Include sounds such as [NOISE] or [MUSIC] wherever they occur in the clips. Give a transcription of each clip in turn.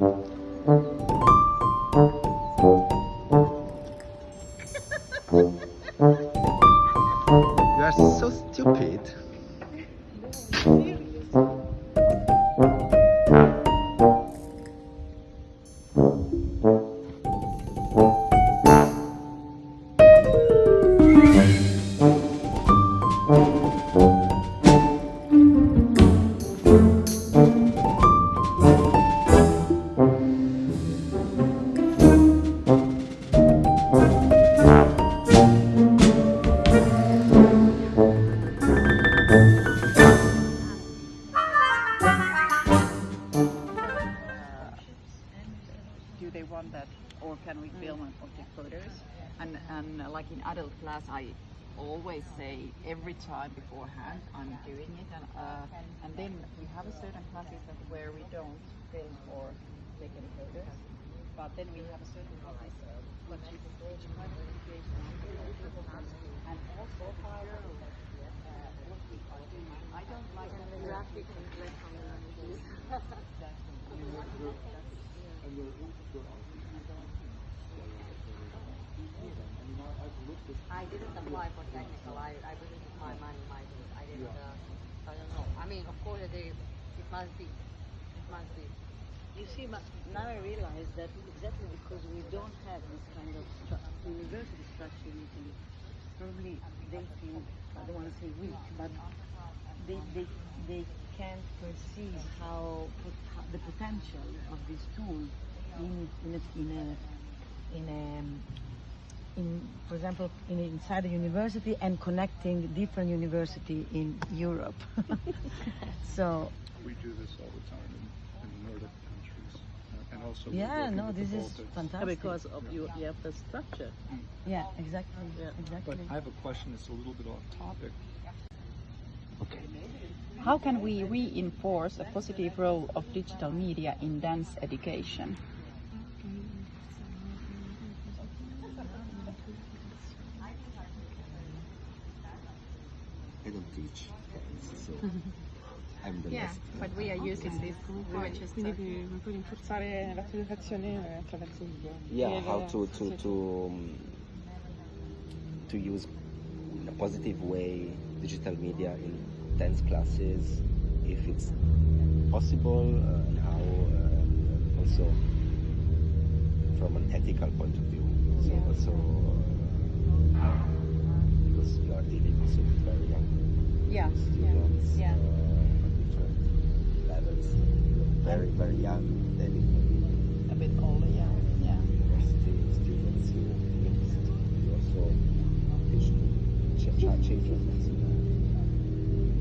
Mm-hmm. I always say every time beforehand i'm doing it and uh, and then we have a certain classes where we don't film or take any photos but then we have a certain classes uh, which is which kind of situation and also how uh, [LAUGHS] [LAUGHS] what we are doing i don't like graphic and black I didn't apply for technical. I, I really took my money, my things. I didn't. Uh, I don't know. I mean, of course, they, it must be. It must be. You see, now I realize that exactly because we don't have this kind of stru- university structure in Italy, probably they think, I don't want to say weak, but they, they, they can't perceive how, how the potential of this tool in, in, a, in a, in a, in, for example, in, inside a university and connecting different university in Europe. [LAUGHS] so We do this all the time in, in the Nordic countries, uh, and also yeah, no, this is Baltics. fantastic. because of you, you have the structure. Yeah, exactly. Yeah. Exactly. But I have a question that's a little bit off topic. Okay. How can we reinforce a positive role of digital media in dance education? I don't teach. So [LAUGHS] I'm the Yeah, last. but we are using this Quindi puoi, puoi rinforzare la tua educazione attraverso il. Yeah, how to to to um, to use in a positive way digital media in dance classes, if it's possible, uh, and how, uh, also from an ethical point of view. So also uh, because you are dealing also with very young Yeah, students yeah. uh, at different levels, very very young, then it can be a bit older, yeah, yeah. university students university you also teach ch- ch- children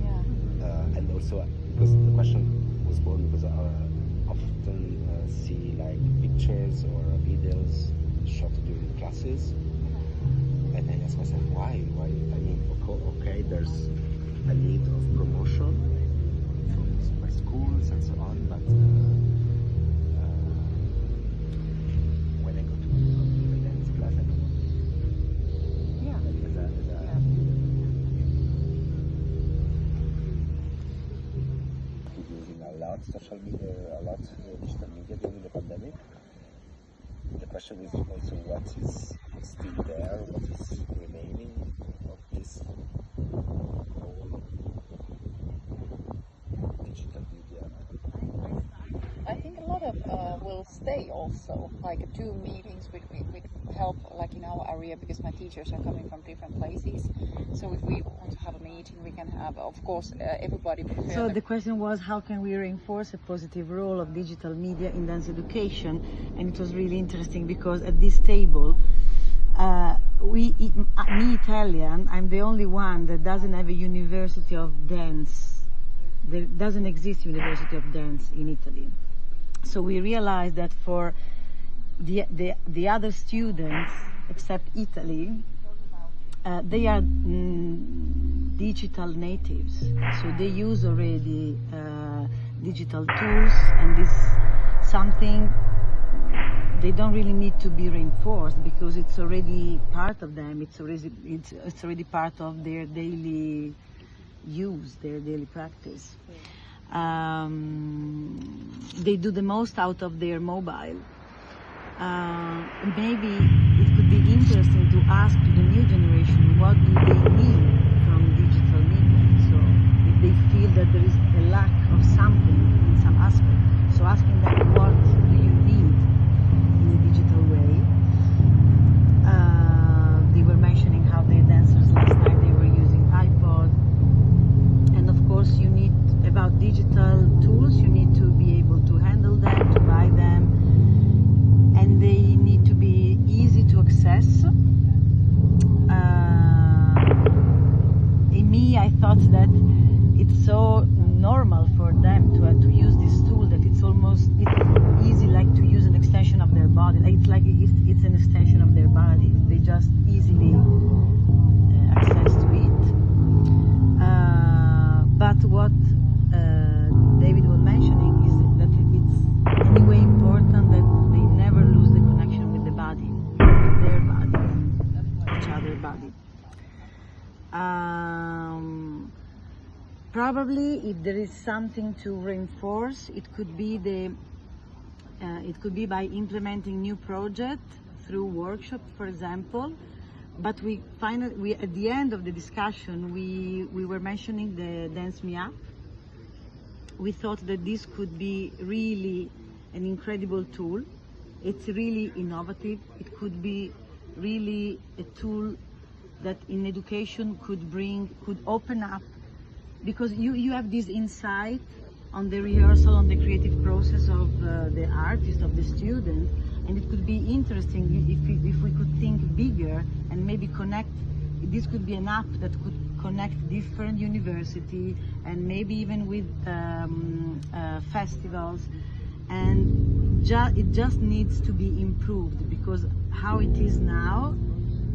Yeah. uh, and also because the question was born because I uh, often uh, see like pictures or videos shot during classes and I ask myself why why I mean okay there's a need of promotion from by schools and so on but uh, uh, when I go to a dance class I don't Yeah. like as a, as a using a lot social media, a lot uh, digital media during the pandemic. The question is also what is still there, what is remaining of this whole digital media. I think a lot of uh, will stay also, like two meetings would, would help, like in our area, because my teachers are coming from different places. So if we want to have a meeting, we can have, of course, uh, everybody. So the- the question was how can we reinforce a positive role of digital media in dance education? And it was really interesting because at this table, uh, we, uh, me Italian, I'm the only one that doesn't have a university of dance. There doesn't exist university of dance in Italy. So we realized that for the, the, the other students, except Italy, uh, they are mm, digital natives, so they use already uh, digital tools, and this something they don't really need to be reinforced because it's already part of them. It's already it's, it's already part of their daily use, their daily practice. Um, they do the most out of their mobile. Uh, maybe it could be interesting to ask the new generation what do they need from digital media. So if they feel that there is a lack of something in some aspect, so asking them what probably, if there is something to reinforce, it could be the uh, it could be by implementing new project through workshop, for example. But we finally, we at the end of the discussion, we we were mentioning the Dance Up. We thought that this could be really an incredible tool. It's really innovative. It could be really a tool that in education could bring, could open up, because you, you have this insight on the rehearsal, on the creative process of uh, the artist, of the student, and it could be interesting if we, if we could think bigger and maybe connect. This could be an app that could connect different university and maybe even with um, uh, festivals, and ju- it just needs to be improved because how it is now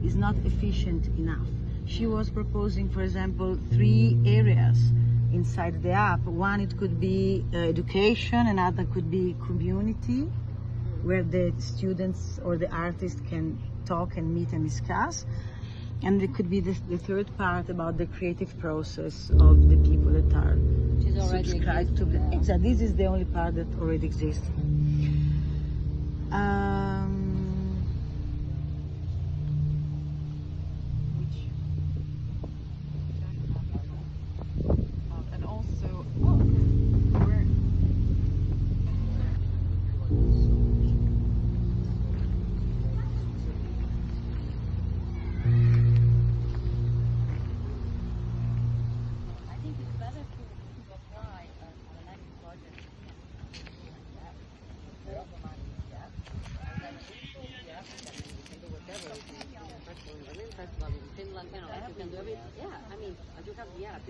is not efficient enough. She was proposing, for example, three areas inside the app. One, it could be uh, education, another could be community, where the students or the artists can talk and meet and discuss. And it could be the, the third part about the creative process of the people that are Which is already subscribed to the. Exactly, this is the only part that already exists. Um,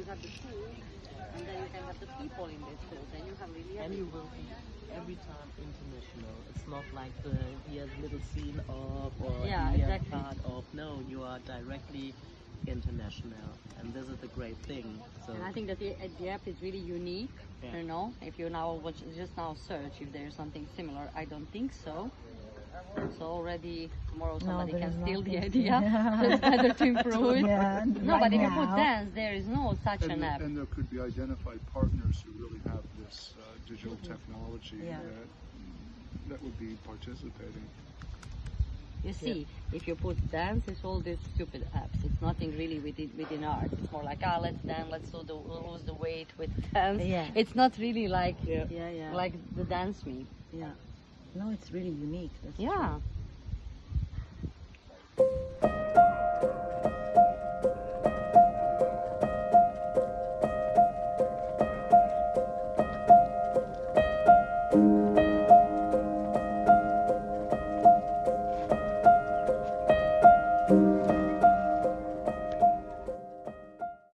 you have the app, you have the tool, and then you can have the people in this tool. Then you have really And you will be every time international. It's not like the here's little scene of or Yeah, here exactly. part of. No, you are directly international, and this is the great thing. So And I think that the, uh, the app is really unique. Yeah. You know, if you now watch, just now search if there's something similar. I don't think so. So already tomorrow somebody there can steal the nothing. idea. [LAUGHS] so it's better to improve it. Yeah, [LAUGHS] No, right but if you put dance, there is no such And, an there- app. and there could be identified partners who really have this uh, digital technology Yeah. that, that would be participating. You see, if you put dance, it's all these stupid apps. It's nothing really within, within art. It's more like, ah, let's dance, let's do the, lose the weight with dance. Yeah. It's not really like Yeah. yeah, yeah, like the dance me. yeah. No, it's really unique. That's Yeah. true.